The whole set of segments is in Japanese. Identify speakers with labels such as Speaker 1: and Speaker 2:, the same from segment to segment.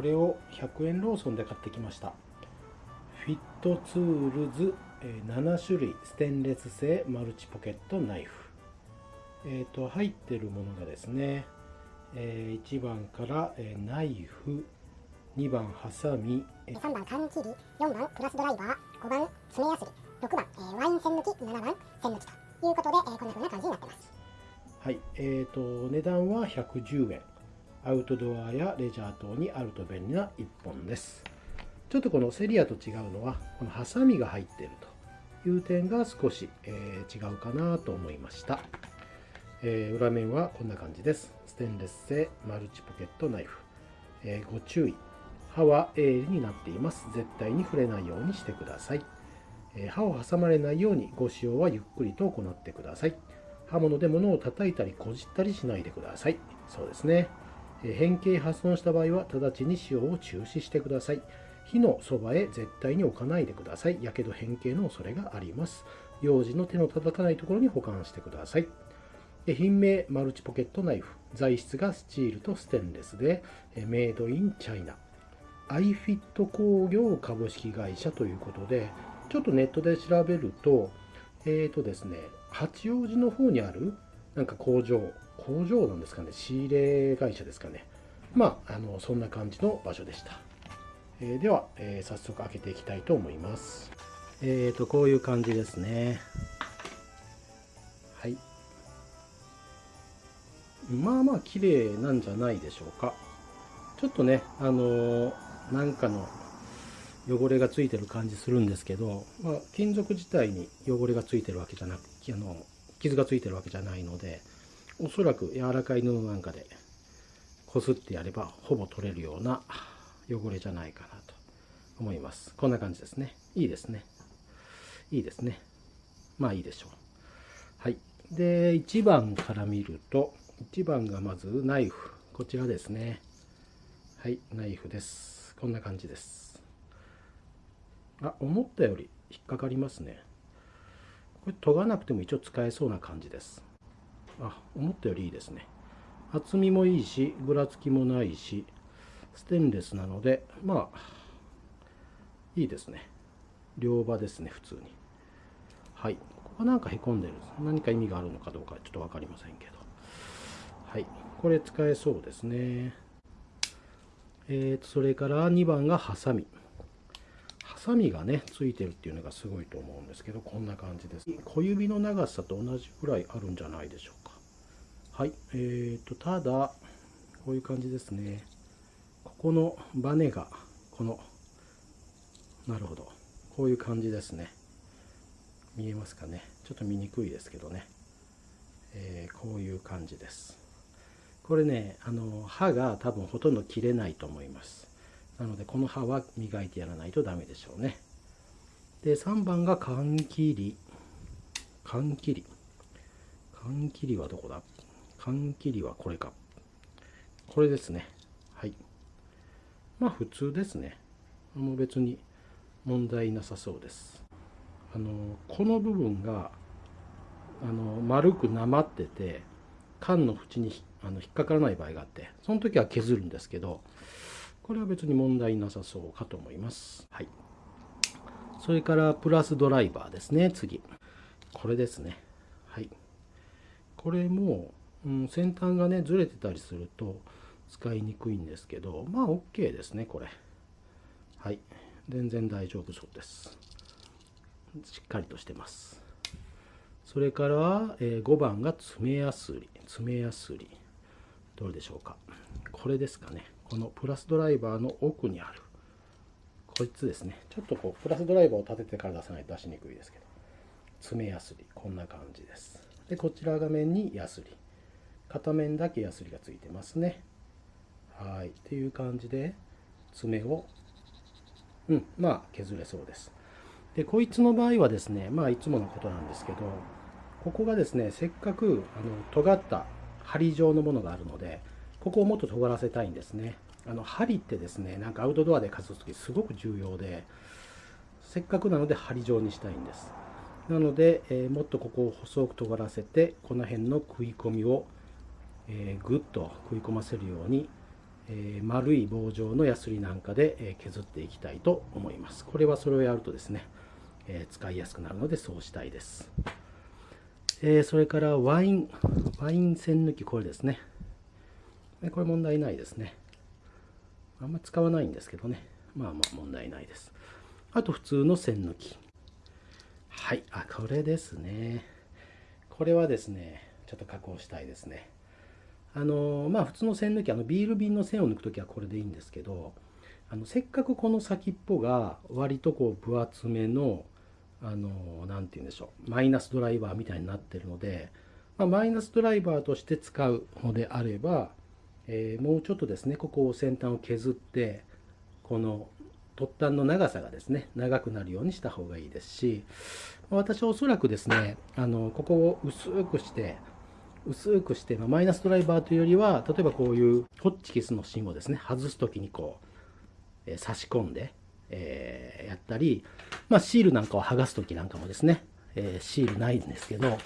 Speaker 1: これを100円ローソンで買ってきました。フィットツールズ7種類ステンレス製マルチポケットナイフ。えっ、ー、と入ってるものがですね、えー、1番から、えー、ナイフ2番ハサミ
Speaker 2: 3番缶切り4番プラスドライバー5番爪やすり6番、えー、ワイン栓抜き7番栓抜きということで、えー、こんな風な感じになってます。
Speaker 1: はいえーと値段は110円アウトドアやレジャー等にあると便利な1本です。ちょっとこのセリアと違うのはこのハサミが入っているという点が少し、えー、違うかなと思いました、えー、裏面はこんな感じです。ステンレス製マルチポケットナイフ、えー、ご注意。刃は鋭利になっています。絶対に触れないようにしてください、え刃を挟まれないようにご使用はゆっくりと行ってください。刃物で物を叩いたりこじったりしないでください。そうですね。変形破損した場合は直ちに使用を中止してください。火のそばへ絶対に置かないでください。やけど変形の恐れがあります。幼児の手の届かないところに保管してください。品名マルチポケットナイフ。材質がスチールとステンレスで、メイドインチャイナ。アイフィット工業株式会社ということで、ちょっとネットで調べると、えっ、ー、とですね、八王子の方にあるなんか工場、工場なんですかね、仕入れ会社ですかね。まあ、あのそんな感じの場所でした。えー、では、えー、早速開けていきたいと思います。えっ、ー、と、こういう感じですね。はい。まあまあ綺麗なんじゃないでしょうか。ちょっとね、あのなんかの汚れがついてる感じするんですけど、まあ、金属自体に汚れがついてるわけじゃなく、あの傷がついてるわけじゃないので、おそらく柔らかい布なんかでこすってやればほぼ取れるような汚れじゃないかなと思います。こんな感じですね。いいですね。いいですね。まあいいでしょう。はい。で1番から見ると1番がまずナイフ。こちらですね。はい。ナイフです。こんな感じです。あ思ったより引っかかりますね。これ研がなくても一応使えそうな感じです。あ思ったよりいいですね。厚みもいいしぐらつきもないしステンレスなのでまあいいですね。両刃ですね普通に。はい。ここなんかへこんでる。何か意味があるのかどうかちょっと分かりませんけど。はい。これ使えそうですね。えーとそれから2番がハサミ。ハサミがねついてるっていうのがすごいと思うんですけどこんな感じです。小指の長さと同じぐらいあるんじゃないでしょうはい、えーと、ただ、こういう感じですね。ここのバネが、この、なるほど、こういう感じですね。見えますかね。ちょっと見にくいですけどね。えー、こういう感じです。これね、あの、刃が多分ほとんど切れないと思います。なので、この刃は磨いてやらないとダメでしょうね。で、3番が缶切り。缶切り。缶切りはどこだ？缶切りはこれか。これですね。はい。まあ普通ですね。もう別に問題なさそうです。あの、この部分が、あの、丸くなまってて、缶の縁にあの引っかからない場合があって、その時は削るんですけど、これは別に問題なさそうかと思います。はい。それからプラスドライバーですね、次。これですね。はい。これも、うん、先端がねずれてたりすると使いにくいんですけどまあ OK ですねこれ。はい。全然大丈夫そうです。しっかりとしてます。それから、えー、5番が爪やすり。爪やすり。どれでしょうか。これですかね。このプラスドライバーの奥にある。こいつですね。ちょっとこうプラスドライバーを立ててから出さないと出しにくいですけど。爪やすり。こんな感じです。でこちら画面にやすり。片面だけヤスリがついてますね。はい。っていう感じで爪をうん。まあ削れそうです。でこいつの場合はですねまあいつものことなんですけどここがですねせっかくあの尖った針状のものがあるのでここをもっと尖らせたいんですね。あの針ってですねなんかアウトドアで活動する時すごく重要でせっかくなので針状にしたいんです。なので、えー、もっとここを細く尖らせてこの辺の食い込みをえー、ぐっと食い込ませるように、えー、丸い棒状のヤスリなんかで、え削っていきたいと思います。これはそれをやるとですね、え使いやすくなるのでそうしたいです、えそれからワインワイン栓抜きこれですね。これ問題ないですね。あんま使わないんですけどね。まあまあ問題ないです。あと普通の栓抜き。はい。あこれですね。これはですねちょっと加工したいですね。あのまあ普通の線抜きあのビール瓶の線を抜く時はこれでいいんですけどあのせっかくこの先っぽが割とこう分厚めのあの何て言うんでしょうマイナスドライバーみたいになってるので、まあ、マイナスドライバーとして使うのであれば、えー、もうちょっとですねここを先端を削ってこの突端の長さがですね長くなるようにした方がいいですし私はおそらくですねあのここを薄くして薄くして、まあ、マイナスドライバーというよりは例えばこういうホッチキスの芯をですね外す時にこう、えー、差し込んで、えー、やったり、まあ、シールなんかを剥がす時なんかもですね、えー、シールないんですけど、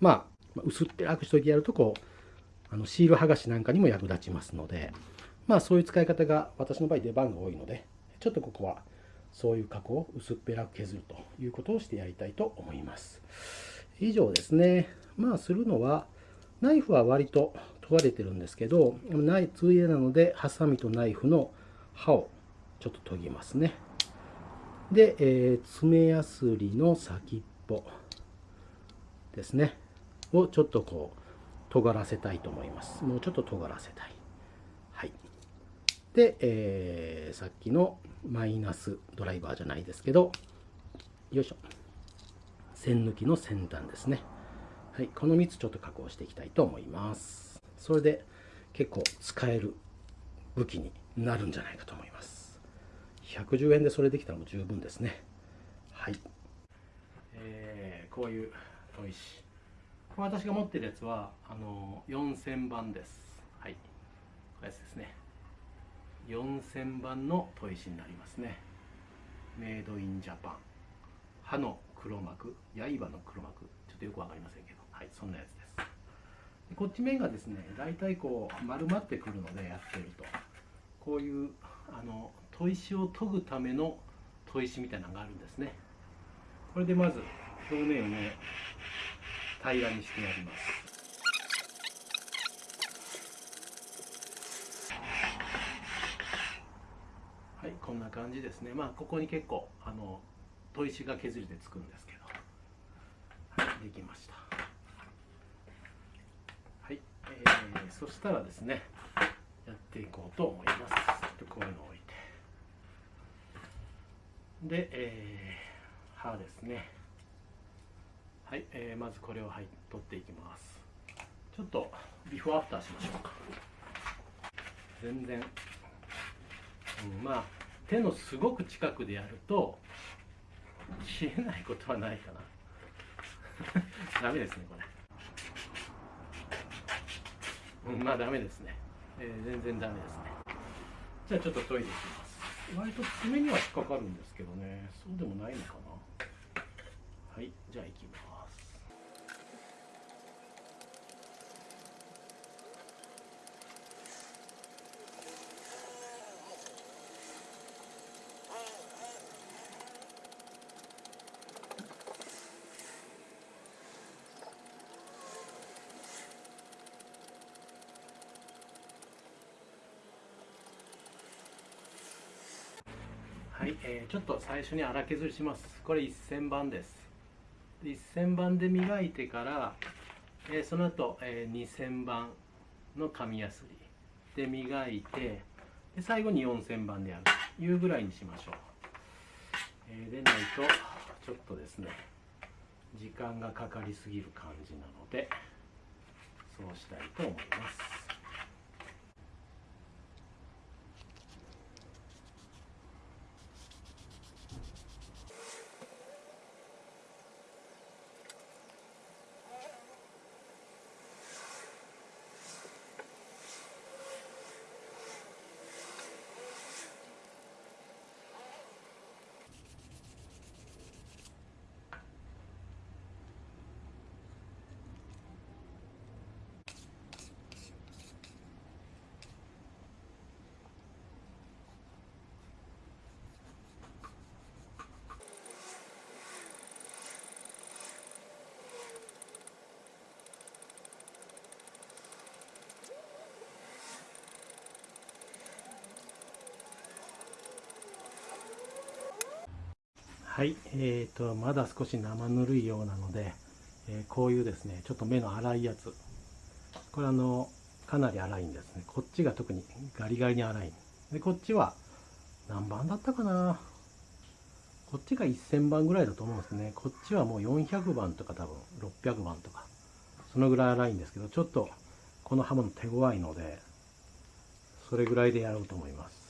Speaker 1: まあ、薄っぺらくしといてやるとこうあのシール剥がしなんかにも役立ちますので、まあ、そういう使い方が私の場合出番が多いのでちょっとここはそういう加工を薄っぺらく削るということをしてやりたいと思います。以上ですね。まあするのは、ナイフは割と問われてるんですけど、ナイついでなので、ハサミとナイフの刃をちょっと研ぎますね。で、えー、爪やすりの先っぽですね。をちょっとこう、尖らせたいと思います。もうちょっと尖らせたい。はい。で、えー、さっきのマイナスドライバーじゃないですけど、よいしょ。線抜きの先端ですね。はい、この3つちょっと加工していきたいと思います。それで結構使える武器になるんじゃないかと思います。110円でそれできたらもう十分ですね。はい。えー、こういう砥石。これ私が持ってるやつはあの4000番です。はい。これやつですね。4000番の砥石になりますね。メイドインジャパン。刃の黒幕、刃の黒幕。ちょっとよくわかりませんけど。はいそんなやつです。でこっち面がですね大体こう丸まってくるのでやってると。こういうあの砥石を研ぐための砥石みたいなのがあるんですね。これでまず表面をね平らにしてやります。はいこんな感じですね。まあここに結構あの砥石が削りでつくんですけど。はいできました。えそしたらですねやっていこうと思います。ちょっとこういうのを置いて。で、えー、歯ですね。はい、えー、まずこれを、はい、取っていきます。ちょっとビフォーアフターしましょうか。全然、うん、まあ手のすごく近くでやると消えないことはないかな。ダメですねこれ。うん、まあダメですね、えー、全然ダメですね。じゃあちょっと研いでいきます。割と爪には引っかかるんですけどね。そうでもないのかな。はいじゃあいきますはい、えー、ちょっと最初に荒削りします。これ1000番です。1000番で磨いてから、えー、その後、えー、2000番の紙やすり。で磨いてで最後に4000番でやる。というぐらいにしましょう、えー、でないとちょっとですね時間がかかりすぎる感じなのでそうしたいと思います。はい、えーと、まだ少し生ぬるいようなので、えーこういうですね、ちょっと目の粗いやつ。これあの、かなり粗いんですね。こっちが特にガリガリに粗い。で、こっちは何番だったかなこっちが1000番ぐらいだと思うんですね。こっちはもう400番とか多分600番とか、そのぐらい粗いんですけど、ちょっとこの刃物手強いので、それぐらいでやろうと思います。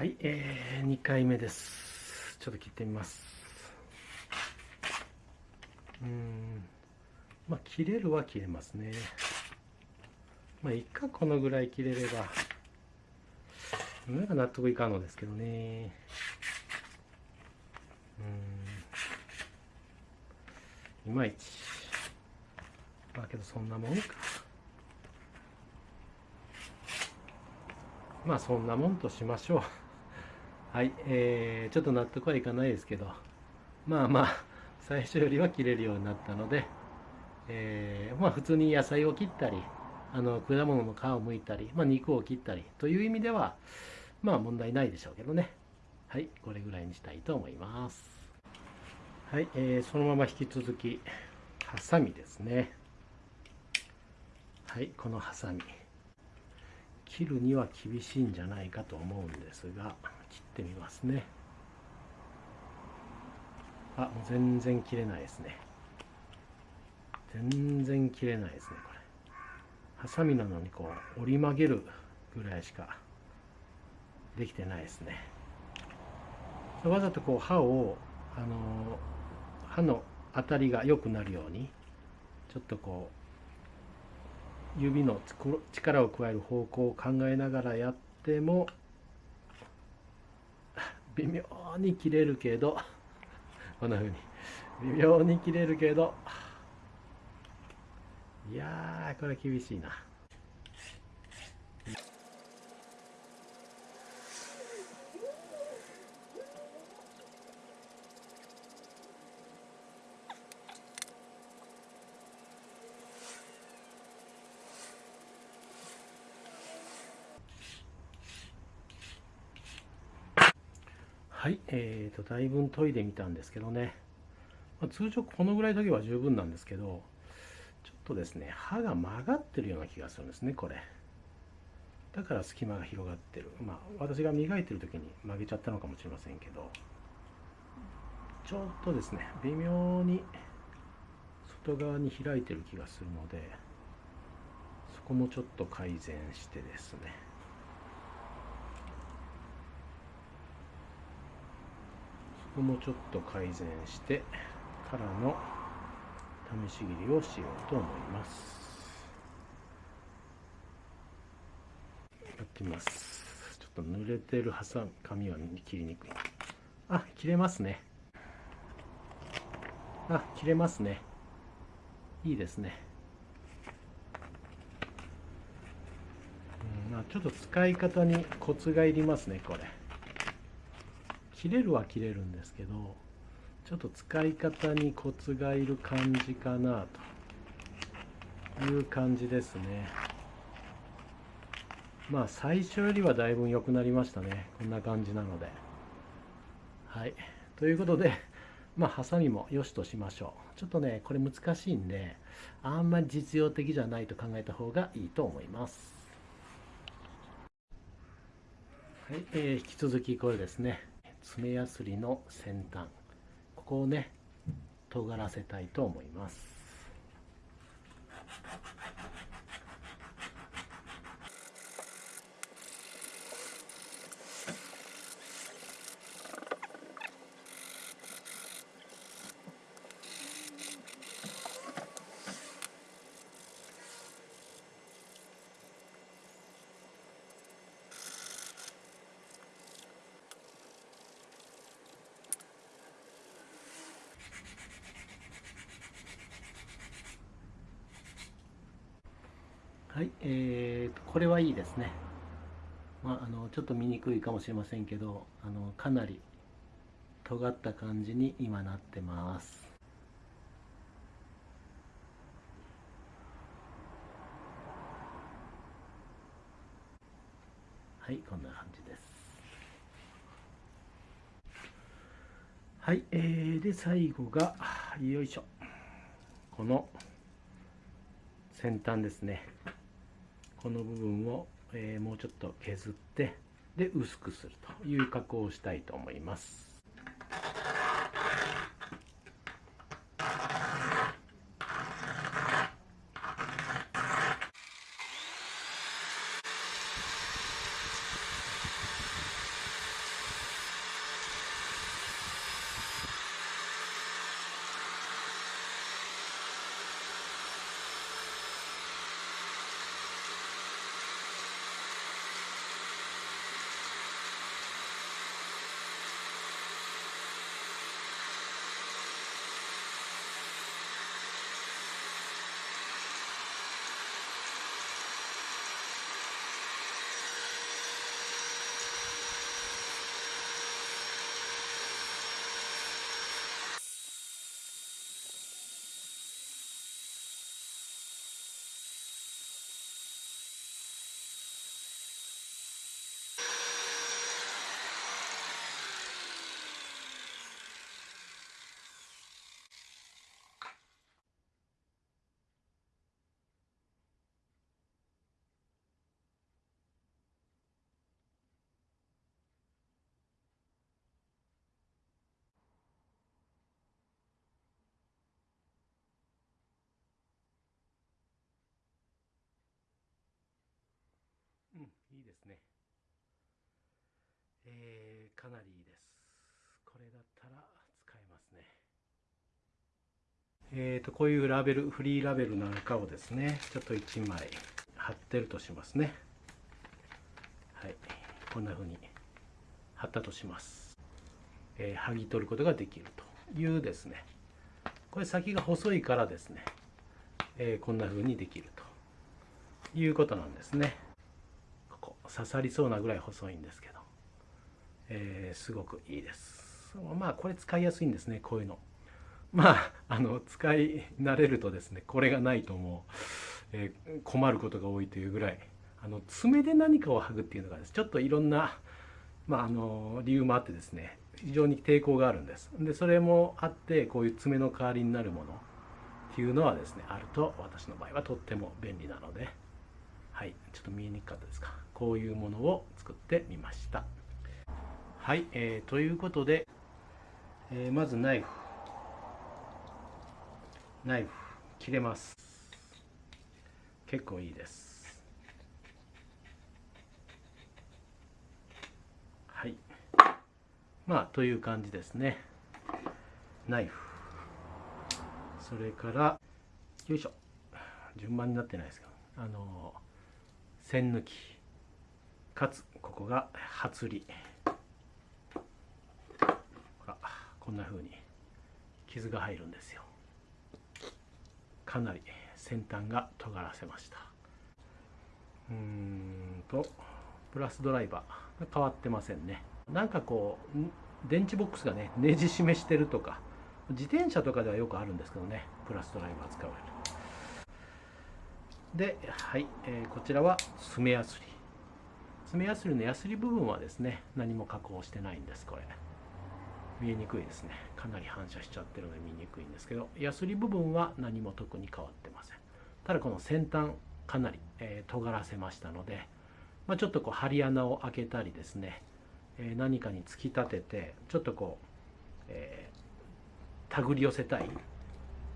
Speaker 1: はい、えー、2回目です。ちょっと切ってみます。うん、まあ、切れるは切れますね。まあ、いっか、このぐらい切れれば。なんか納得いかんのですけどね。うん、いまいち。まあ、けどそんなもんか。まあそんなもんとしましょう。はい、えー、ちょっと納得はいかないですけど、まあまあ、最初よりは切れるようになったので、えーまあ普通に野菜を切ったり、あの果物の皮を剥いたり、まあ、肉を切ったりという意味では、まあ問題ないでしょうけどね。はい、これぐらいにしたいと思います。はい、えーそのまま引き続き、ハサミですね。はい、このハサミ。切るには厳しいんじゃないかと思うんですが切ってみますね。あもう全然切れないですね。全然切れないですねこれ。ハサミなのにこう折り曲げるぐらいしかできてないですね。わざとこう刃をあの刃の当たりが良くなるようにちょっとこう指の力を加える方向を考えながらやっても 微妙に切れるけどこんな風に。微妙に切れるけどいやーこれ厳しいな。はい、えーと、だいぶ研いでみたんですけどね、まあ、通常このぐらい研げば十分なんですけど、ちょっとですね、刃が曲がってるような気がするんですね、これ。だから隙間が広がってる。まあ、私が磨いてる時に曲げちゃったのかもしれませんけど、ちょっとですね、微妙に外側に開いてる気がするので、そこもちょっと改善してですね、ここもちょっと改善してからの試し切りをしようと思います。やってみます。ちょっと濡れてる挟む紙は切りにくい。あ切れますね。あ切れますね。いいですね。うんまあちょっと使い方にコツがいりますねこれ。切れるは切れるんですけどちょっと使い方にコツがいる感じかなという感じですね。まあ最初よりはだいぶ良くなりましたね。こんな感じなので。はい。ということで まあハサミも良しとしましょう。ちょっとねこれ難しいんであんまり実用的じゃないと考えた方がいいと思います。はい、えー、引き続きこれですね。爪やすりの先端ここをね尖らせたいと思います。はい、えーと、これはいいですね。まあ、あのちょっと見にくいかもしれませんけどあのかなり尖った感じに今なってます。はい、こんな感じです。はい、えー、で最後がよいしょ。この先端ですね。この部分を、えー、もうちょっと削ってで薄くするという加工をしたいと思います。うんいいですね。えー、かなりいいです。これだったら使えますね。えーとこういうラベルフリーラベルなんかをですねちょっと1枚貼ってるとしますね。はいこんな風に貼ったとします、えー、剥ぎ取ることができるというですね。これ先が細いからですね、えー、こんな風にできるということなんですね。刺さりそうなぐらい細いんですけど、えー、すごくいいです。まあこれ使いやすいんですねこういうの。まああの使い慣れるとですねこれがないともう、えー、困ることが多いというぐらい。あの爪で何かを剥ぐっていうのがですちょっといろんな、まあ、あの理由もあってですね非常に抵抗があるんです。でそれもあってこういう爪の代わりになるものっていうのはですねあると私の場合はとっても便利なのではいちょっと見えにくかったですか。こういうものを作ってみました。はい、えー、ということで、えー、まずナイフ。ナイフ切れます。結構いいです。はい。まあという感じですね。ナイフ。それからよいしょ。順番になってないですかあの線抜き。かつここが初り。こんな風に傷が入るんですよ。かなり先端が尖らせました。うーんとプラスドライバーが変わってませんね。なんかこう電池ボックスがねネジ締めしてるとか自転車とかではよくあるんですけどねプラスドライバー使われるで、はいえー、こちらは爪やすり。爪やすりのやすり部分はですね何も加工してないんですこれ。見えにくいですね。かなり反射しちゃってるので見にくいんですけどやすり部分は何も特に変わってません。ただこの先端かなり、えー、尖らせましたので、まあ、ちょっとこう針穴を開けたりですね、えー、何かに突き立ててちょっとこう、えー、手繰り寄せたい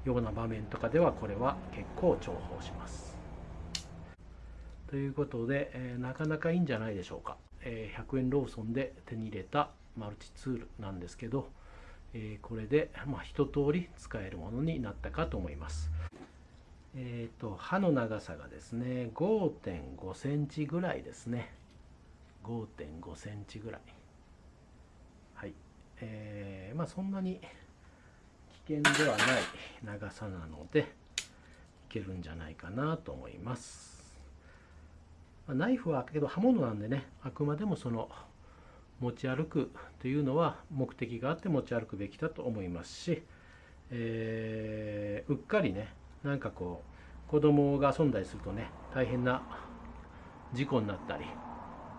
Speaker 1: ような場面とかではこれは結構重宝します。ということで、えなかなかいいんじゃないでしょうか、え100円ローソンで手に入れたマルチツールなんですけど、えこれで、まあ、一通り使えるものになったかと思います。えっ、と刃の長さがですね5.5センチぐらいですね。5.5センチぐらい。はい。えー、まあそんなに危険ではない長さなのでいけるんじゃないかなと思います。まナイフはけど刃物なんでねあくまでもその持ち歩くというのは目的があって持ち歩くべきだと思いますし、えー、うっかりねなんかこう子供が遊んだりするとね大変な事故になったり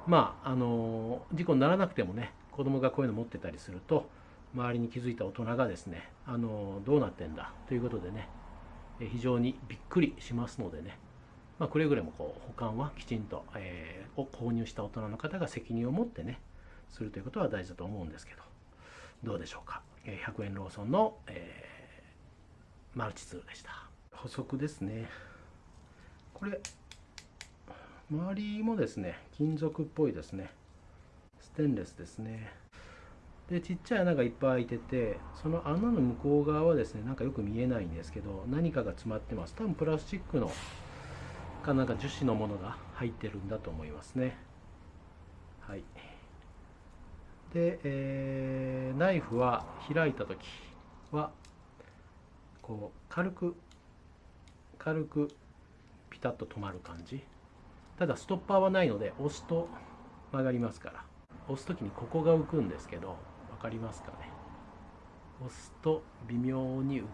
Speaker 1: まああの事故にならなくてもね子供がこういうの持ってたりすると周りに気づいた大人がですねあのどうなってんだということでね非常にびっくりしますのでね、まあ、くれぐれもこう保管はきちんと、えー、を購入した大人の方が責任を持ってねするということは大事だと思うんですけどどうでしょうか。100円ローソンの、えー、マルチツールでした。補足ですね。これ周りもですね金属っぽいですね。ステンレスですね。でちっちゃい穴がいっぱい開いててその穴の向こう側はですねなんかよく見えないんですけど何かが詰まってます。多分プラスチックのかなか樹脂のものが入ってるんだと思いますね。はい。で、えー、ナイフは開いた時はこう軽く軽くピタッと止まる感じ。ただストッパーはないので押すと曲がりますから。押す時にここが浮くんですけど分かりますかね。押すと微妙に浮く。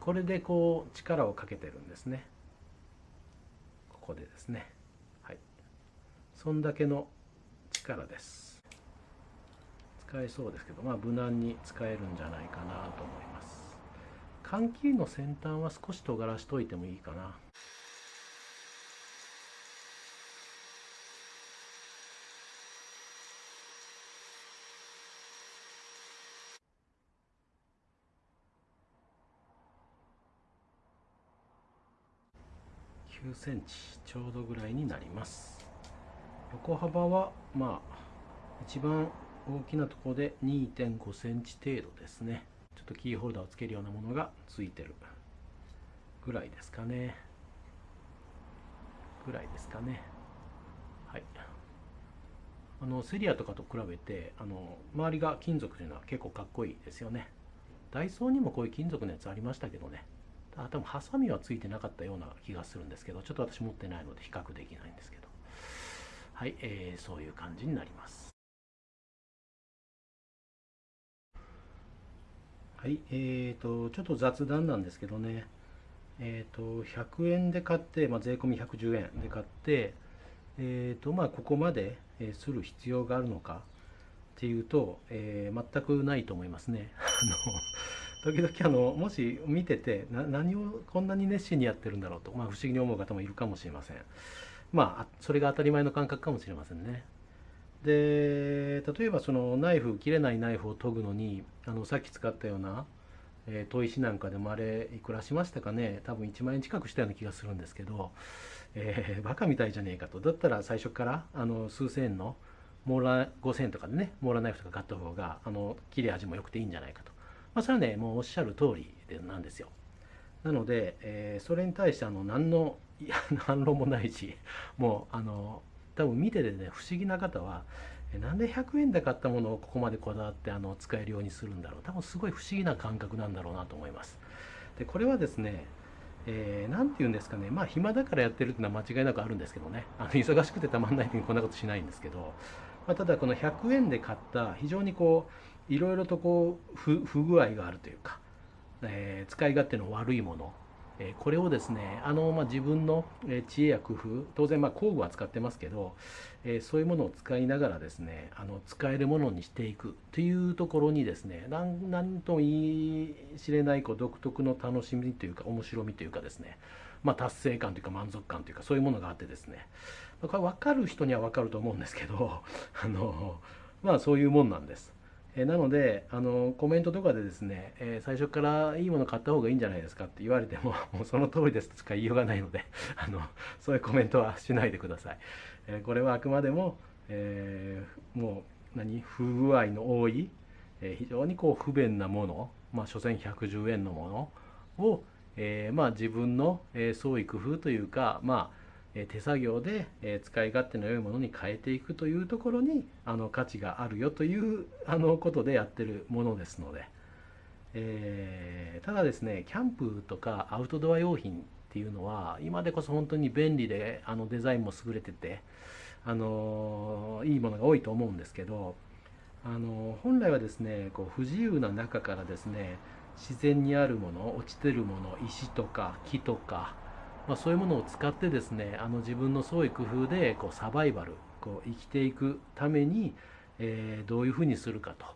Speaker 1: これでこう力をかけてるんですね。ここでですね。はい。そんだけの力です。使えそうですけど、まあ、無難に使えるんじゃないかなと思います。換気の先端は少し尖らしといてもいいかな。センチちょうどぐらいになります。横幅はまあ一番大きなところで2.5センチ程度ですね。ちょっとキーホルダーをつけるようなものがついてるぐらいですかね。ぐらいですかね。はい。あのセリアとかと比べてあの周りが金属というのは結構かっこいいですよね。ダイソーにもこういう金属のやつありましたけどね。あ多分ハサミはついてなかったような気がするんですけどちょっと私持ってないので比較できないんですけど。はい、えー、そういう感じになります。はい、えーと、ちょっと雑談なんですけどね、えーと、100円で買って、まあ、税込み110円で買って、えーとまあ、ここまで、えする必要があるのかっていうと、えー、全くないと思いますね。あの時々あのもし見ててな何をこんなに熱心にやってるんだろうと、まあ、不思議に思う方もいるかもしれません。まあそれが当たり前の感覚かもしれませんね。で例えばそのナイフ切れないナイフを研ぐのにあのさっき使ったような、えー、砥石なんかでもあれいくらしましたかね多分1万円近くしたような気がするんですけど、えー、バカみたいじゃねえかとだったら最初からあの数千円のモーラー5000円とかでねモーラーナイフとか買った方があの切れ味も良くていいんじゃないかと、まあ、それはねもうおっしゃる通りなんですよ。なので、えー、それに対してあの何の反論 もないしもうあの多分見ててね不思議な方はなんで100円で買ったものをここまでこだわってあの使えるようにするんだろう。多分すごい不思議な感覚なんだろうなと思います。でこれはですね何、えー、て言うんですかね。まあ暇だからやってるっていうのは間違いなくあるんですけどね。あの忙しくてたまんない時にこんなことしないんですけど。まあ、ただこの100円で買った非常にこういろいろとこう不具合があるというか、えー、使い勝手の悪いものえこれをですねあの、まあ、自分の知恵や工夫当然まあ工具は使ってますけど、えそういうものを使いながらですねあの使えるものにしていくというところにですね何とも言い知れないこう独特の楽しみというか面白みというかですね、まあ、達成感というか満足感というかそういうものがあってですねこれ分かる人には分かると思うんですけどあのまあそういうもんなんです。えなのであのコメントとかでですね、え最初からいいもの買った方がいいんじゃないですかって言われても もうその通りですとしか言いようがないので あのそういうコメントはしないでください。えこれはあくまでも、えー、もう何不具合の多い、え非常にこう不便なものまあ所詮110円のものを、えー、まあ自分の、え創意工夫というかまあ手作業で使い勝手の良いものに変えていくというところにあの価値があるよというあのことでやってるものですので、えー、ただですねキャンプとかアウトドア用品っていうのは今でこそ本当に便利であのデザインも優れててあのいいものが多いと思うんですけどあの本来はですねこう不自由な中からですね自然にあるもの落ちてるもの石とか木とかまあ、そういうものを使ってですねあの自分の創意工夫でこうサバイバルこう生きていくために、えー、どういうふうにするかと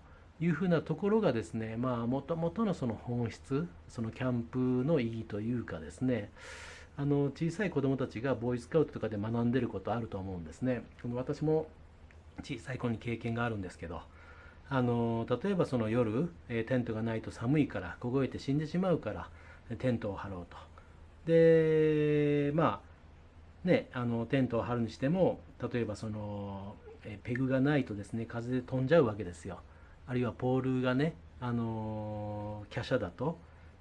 Speaker 1: いうふうなところがですねまあもともとのその本質そのキャンプの意義というかですねあの小さい子どもたちがボーイスカウトとかで学んでることあると思うんですね。私も小さい頃に経験があるんですけどあの例えばその夜、えテントがないと寒いから凍えて死んでしまうからテントを張ろうとでまあねあのテントを張るにしても例えばそのペグがないとですね風で飛んじゃうわけですよあるいはポールがねあの華奢だと、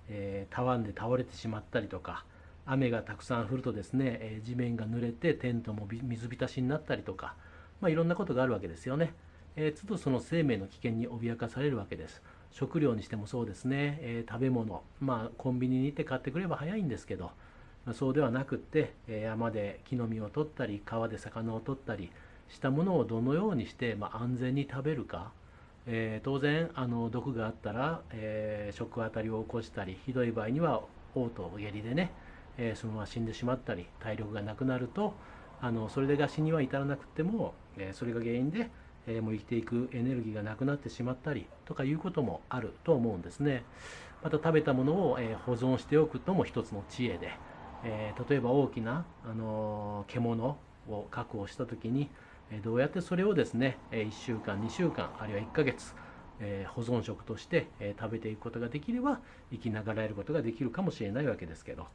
Speaker 1: えー、たわんで倒れてしまったりとか雨がたくさん降るとですね、えー、地面が濡れてテントも水浸しになったりとか、まあ、いろんなことがあるわけですよね。えー、都度その生命の危険に脅かされるわけです。食料にしてもそうですね、えー、食べ物、まあ、コンビニに行って買ってくれば早いんですけど、まあ、そうではなくって、え、山で木の実を取ったり川で魚を取ったりしたものをどのようにして、まあ、安全に食べるか、えー、当然あの毒があったら、え食当たりを起こしたりひどい場合には嘔吐下痢でね、えそのまま死んでしまったり体力がなくなるとあのそれでが死には至らなくても、えそれが原因でえー、もう生きていくエネルギーがなくなってしまったりとかいうこともあると思うんですね。また食べたものを、えー、保存しておくのも一つの知恵で、えー、例えば大きな、あの獣を確保した時に、えどうやってそれをですね、え1週間2週間あるいは1ヶ月、え保存食として、え食べていくことができれば生きながらえることができるかもしれないわけですけど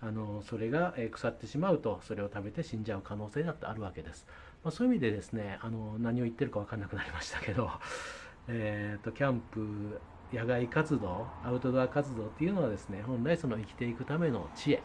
Speaker 1: あのそれがえ腐ってしまうとそれを食べて死んじゃう可能性だってあるわけです。まあ、そういう意味でですねあの何を言ってるか分かんなくなりましたけど、えーと、キャンプ野外活動アウトドア活動っていうのはですね本来その生きていくための知恵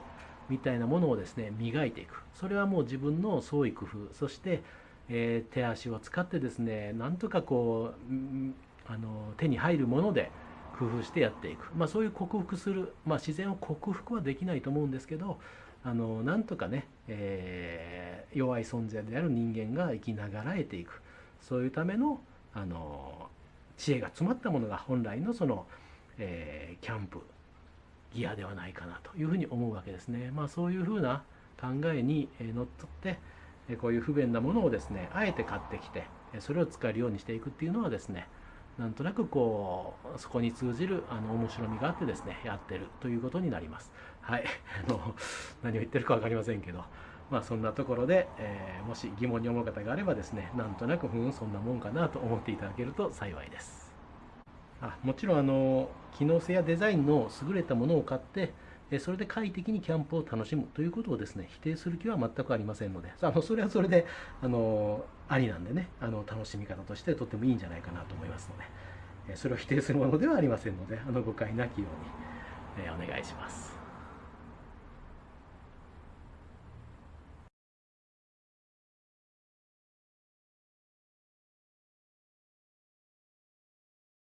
Speaker 1: みたいなものをですね磨いていく。それはもう自分の創意工夫。そして、えー、手足を使ってですねなんとかこうあの手に入るもので工夫してやっていく、まあ、そういう克服する、まあ、自然を克服はできないと思うんですけどあのなんとかね、えー、弱い存在である人間が生きながらえていくそういうためのあの知恵が詰まったものが本来のその、えー、キャンプギアではないかなというふうに思うわけですね。まあ、そういうふうな考えにのっとってこういう不便なものをですねあえて買ってきてそれを使えるようにしていくっていうのはですねなんとなくこうそこに通じるあの面白みがあってですねやってるということになります。はい。あの何を言ってるか分かりませんけどまあそんなところで、えー、もし疑問に思う方があればですねなんとなくふんそんなもんかなと思っていただけると幸いです。あもちろんあの機能性やデザインの優れたものを買ってそれで快適にキャンプを楽しむということをですね否定する気は全くありませんのであのそれはそれであのありなんでねあの楽しみ方としてとってもいいんじゃないかなと思いますのでそれを否定するものではありませんのであの誤解なきように、えお願いします。